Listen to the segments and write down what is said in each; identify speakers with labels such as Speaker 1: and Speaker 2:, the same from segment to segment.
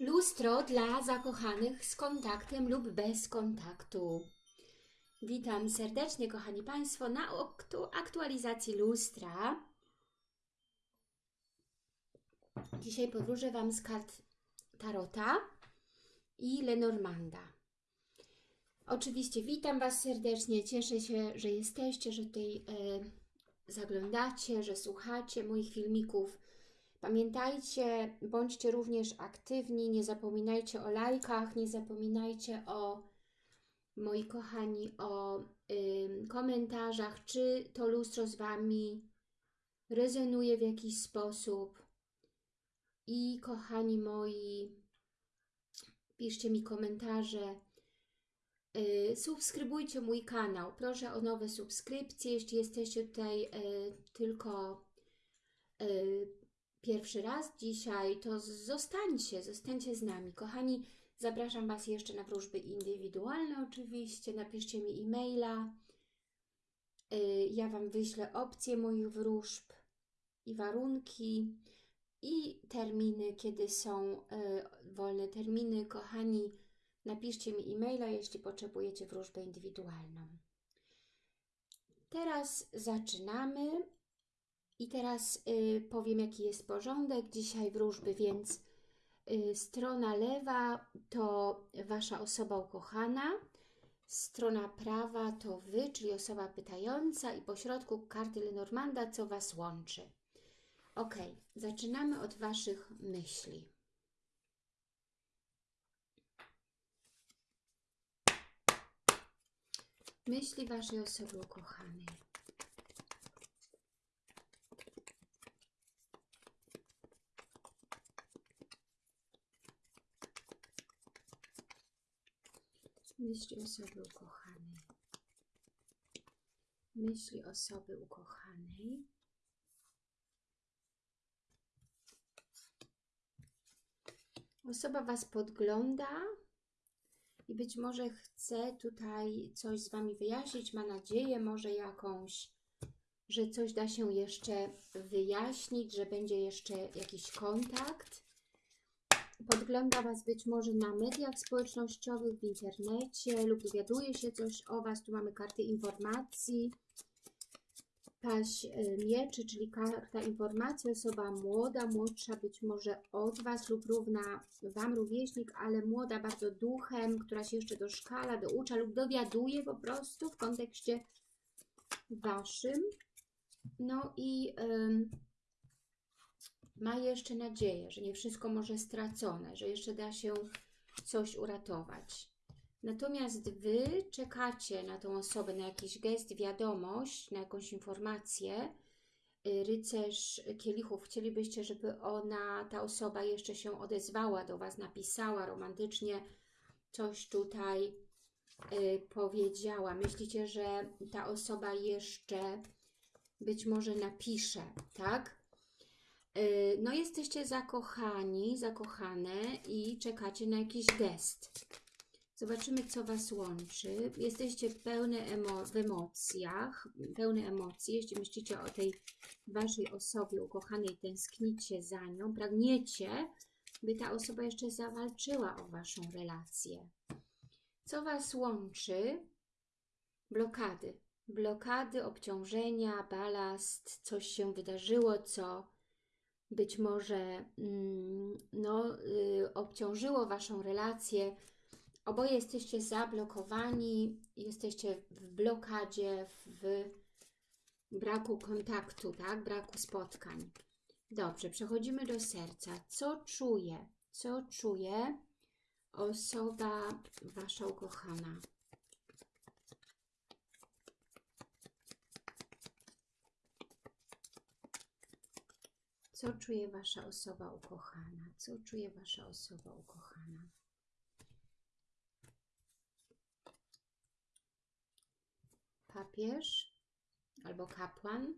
Speaker 1: Lustro dla zakochanych z kontaktem lub bez kontaktu. Witam serdecznie, kochani Państwo, na aktu- aktualizacji lustra. Dzisiaj podróżę Wam z kart Tarota i Lenormanda. Oczywiście witam Was serdecznie, cieszę się, że jesteście, że tutaj e, zaglądacie, że słuchacie moich filmików. Pamiętajcie, bądźcie również aktywni, nie zapominajcie o lajkach, nie zapominajcie o, moi kochani, o ym, komentarzach, czy to lustro z Wami rezonuje w jakiś sposób. I kochani moi, piszcie mi komentarze, yy, subskrybujcie mój kanał, proszę o nowe subskrypcje, jeśli jesteście tutaj yy, tylko yy, pierwszy raz dzisiaj, to zostańcie, zostańcie z nami. Kochani, zapraszam Was jeszcze na wróżby indywidualne oczywiście, napiszcie mi e-maila, Y, ja Wam wyślę opcje moich wróżb i warunki i terminy, kiedy są y, wolne terminy. Kochani, napiszcie mi e-maila, jeśli potrzebujecie wróżbę indywidualną. Teraz zaczynamy. I teraz y, powiem, jaki jest porządek dzisiaj wróżby, więc y, strona lewa to Wasza osoba ukochana, strona prawa to Wy, czyli osoba pytająca i pośrodku karty Lenormanda, co Was łączy. Ok, zaczynamy od Waszych myśli. Myśli Waszej osoby ukochanej. Myśli osoby ukochanej. Myśli osoby ukochanej. Osoba Was podgląda i być może chce tutaj coś z Wami wyjaśnić, ma nadzieję może jakąś, że coś da się jeszcze wyjaśnić, że będzie jeszcze jakiś kontakt podgląda Was być może na mediach społecznościowych, w internecie lub dowiaduje się coś o Was. Tu mamy karty informacji. Paź y, mieczy, czyli karta informacji, osoba młoda, młodsza być może od Was lub równa Wam rówieśnik, ale młoda bardzo duchem, która się jeszcze doszkala, doucza lub dowiaduje po prostu w kontekście Waszym. No i... Ym, ma jeszcze nadzieję, że nie wszystko może stracone, że jeszcze da się coś uratować. Natomiast Wy czekacie na tą osobę, na jakiś gest, wiadomość, na jakąś informację. Y, rycerz kielichów, chcielibyście, żeby ona, ta osoba jeszcze się odezwała do Was, napisała romantycznie, coś tutaj y, powiedziała. Myślicie, że ta osoba jeszcze być może napisze, tak? No jesteście zakochani, zakochane i czekacie na jakiś gest. Zobaczymy, co Was łączy. Jesteście pełne emo w emocjach, pełne emocji. Jeśli myślicie o tej Waszej osobie ukochanej, tęsknicie za nią, pragniecie, by ta osoba jeszcze zawalczyła o Waszą relację. Co Was łączy? Blokady. Blokady, obciążenia, balast, coś się wydarzyło, co być może mm, no, y, obciążyło Waszą relację. Oboje jesteście zablokowani, jesteście w blokadzie, w braku kontaktu, tak? braku spotkań. Dobrze, przechodzimy do serca. Co czuje? Co czuje osoba Wasza ukochana? Co czuje Wasza osoba ukochana? Co czuje Wasza osoba ukochana? Papież albo kapłan,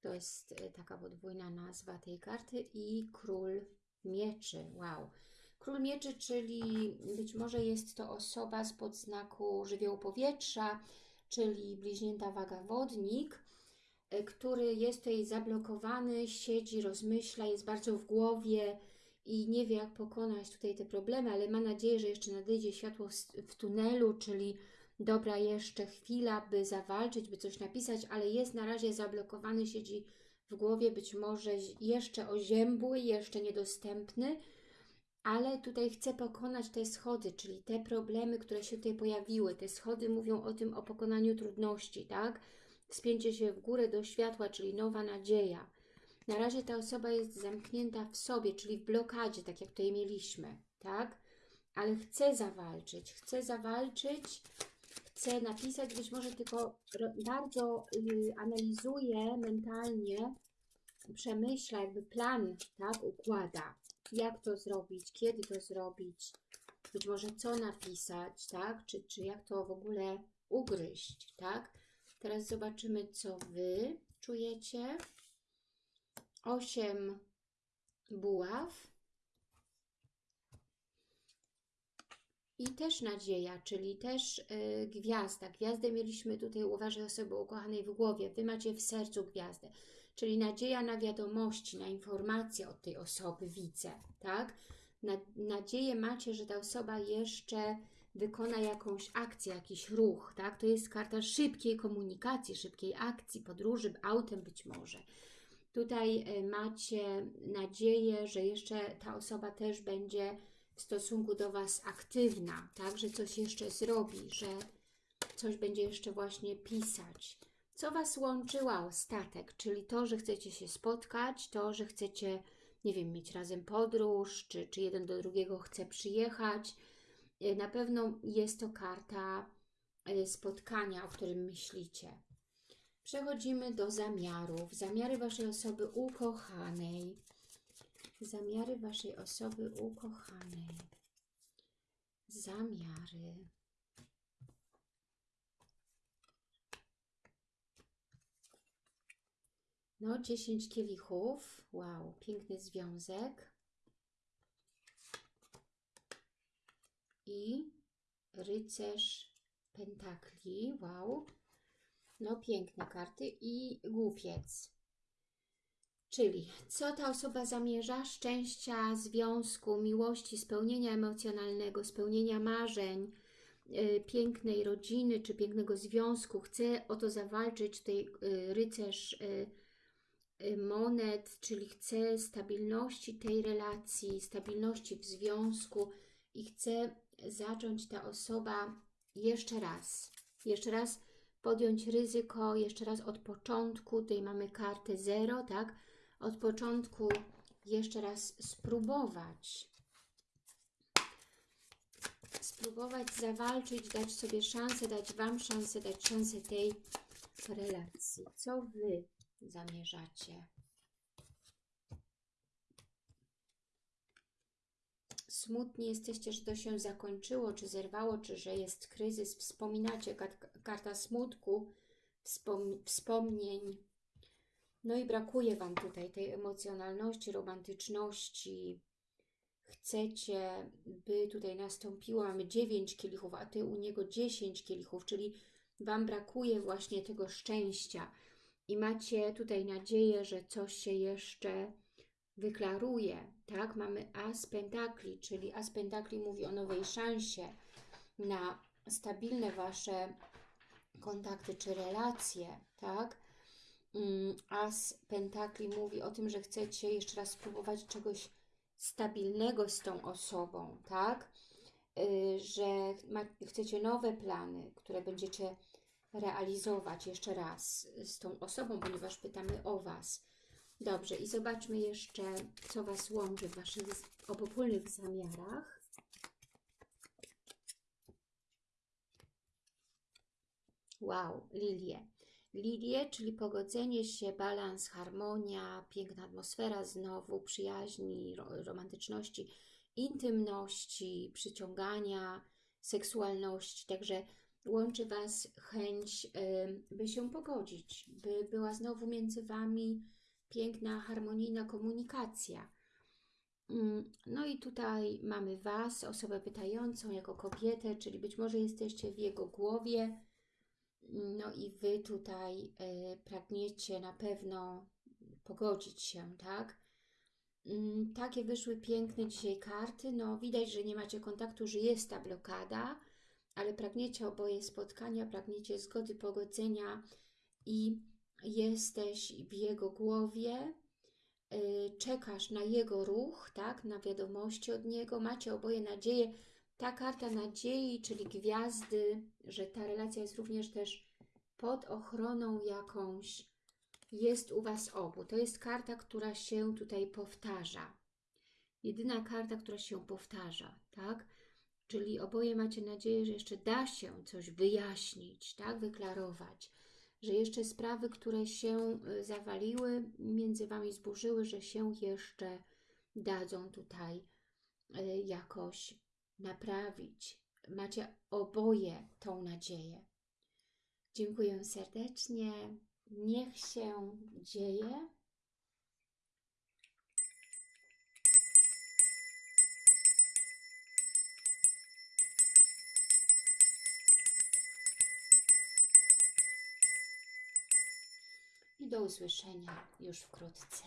Speaker 1: to jest e, taka podwójna nazwa tej karty i król mieczy. Wow. Król mieczy, czyli być może jest to osoba z podznaku żywiołu powietrza, czyli bliźnięta waga wodnik, który jest tutaj zablokowany, siedzi, rozmyśla, jest bardzo w głowie i nie wie, jak pokonać tutaj te problemy, ale ma nadzieję, że jeszcze nadejdzie światło w tunelu, czyli dobra, jeszcze chwila, by zawalczyć, by coś napisać, ale jest na razie zablokowany, siedzi w głowie, być może jeszcze oziębły, jeszcze niedostępny, ale tutaj chce pokonać te schody, czyli te problemy, które się tutaj pojawiły. Te schody mówią o tym, o pokonaniu trudności, tak? Wspięcie się w górę do światła, czyli nowa nadzieja. Na razie ta osoba jest zamknięta w sobie, czyli w blokadzie, tak jak tutaj mieliśmy, tak? Ale chce zawalczyć, chce zawalczyć, chce napisać, być może tylko bardzo y, analizuje mentalnie, przemyśla, jakby plan, tak, układa, jak to zrobić, kiedy to zrobić, być może co napisać, tak, czy, czy jak to w ogóle ugryźć, tak. Teraz zobaczymy, co Wy czujecie. Osiem buław. I też nadzieja, czyli też y, gwiazda. Gwiazdę mieliśmy tutaj u Waszej osoby ukochanej w głowie. Wy macie w sercu gwiazdę. Czyli nadzieja na wiadomości, na informacje od tej osoby, widzę, tak? Na, nadzieję macie, że ta osoba jeszcze wykona jakąś akcję, jakiś ruch, tak? To jest karta szybkiej komunikacji, szybkiej akcji, podróży, autem być może. Tutaj y, macie nadzieję, że jeszcze ta osoba też będzie w stosunku do Was aktywna, tak, że coś jeszcze zrobi, że coś będzie jeszcze właśnie pisać. Co Was łączyła statek, czyli to, że chcecie się spotkać, to, że chcecie, nie wiem, mieć razem podróż, czy, czy jeden do drugiego chce przyjechać. E, na pewno jest to karta e, spotkania, o którym myślicie. Przechodzimy do zamiarów. Zamiary Waszej osoby ukochanej zamiary Waszej osoby ukochanej. Zamiary. No, 10 kielichów. Wow, piękny związek. I rycerz pentakli. Wow. No, piękne karty. I głupiec. Czyli co ta osoba zamierza? Szczęścia, związku, miłości, spełnienia emocjonalnego, spełnienia marzeń, yy, pięknej rodziny czy pięknego związku. Chce o to zawalczyć tutaj yy, rycerz yy, monet, czyli chce stabilności tej relacji, stabilności w związku i chce zacząć ta osoba jeszcze raz. Jeszcze raz podjąć ryzyko, jeszcze raz od początku. Tutaj mamy kartę zero, tak? od początku jeszcze raz spróbować. Spróbować zawalczyć, dać sobie szansę, dać Wam szansę, dać szansę tej relacji. Co Wy zamierzacie? Smutni jesteście, że to się zakończyło, czy zerwało, czy że jest kryzys. Wspominacie karta smutku, wspom wspomnień, no i brakuje Wam tutaj tej emocjonalności, romantyczności. Chcecie, by tutaj nastąpiło, mamy 9 kielichów, a Ty u niego 10 kielichów, czyli Wam brakuje właśnie tego szczęścia. I macie tutaj nadzieję, że coś się jeszcze wyklaruje, tak? Mamy As Pentakli, czyli As Pentakli mówi o nowej szansie na stabilne Wasze kontakty czy relacje, tak? Mm, As Pentakli mówi o tym, że chcecie jeszcze raz spróbować czegoś stabilnego z tą osobą, tak? Y, że chcecie nowe plany, które będziecie realizować jeszcze raz z tą osobą, ponieważ pytamy o Was. Dobrze, i zobaczmy jeszcze, co Was łączy w Waszych obopólnych zamiarach. Wow, lilie. Lilię, czyli pogodzenie się, balans, harmonia, piękna atmosfera znowu, przyjaźni, romantyczności, intymności, przyciągania, seksualności. Także łączy Was chęć, by się pogodzić, by była znowu między Wami piękna, harmonijna komunikacja. Mm, no i tutaj mamy Was, osobę pytającą jako kobietę, czyli być może jesteście w jego głowie, no i Wy tutaj y, pragniecie na pewno pogodzić się, tak? Mm, Takie wyszły piękne dzisiaj karty. No, widać, że nie macie kontaktu, że jest ta blokada, ale pragniecie oboje spotkania, pragniecie zgody, pogodzenia i jesteś w jego głowie, y, czekasz na jego ruch, tak, na wiadomości od niego, macie oboje nadzieję. Ta karta nadziei, czyli gwiazdy, że ta relacja jest również też pod ochroną jakąś, jest u Was obu. To jest karta, która się tutaj powtarza. Jedyna karta, która się powtarza, tak? Czyli oboje macie nadzieję, że jeszcze da się coś wyjaśnić, tak? Wyklarować, że jeszcze sprawy, które się y, zawaliły, między Wami zburzyły, że się jeszcze dadzą tutaj y, jakoś naprawić. Macie oboje tą nadzieję. Dziękuję serdecznie. Niech się dzieje. I do usłyszenia już wkrótce.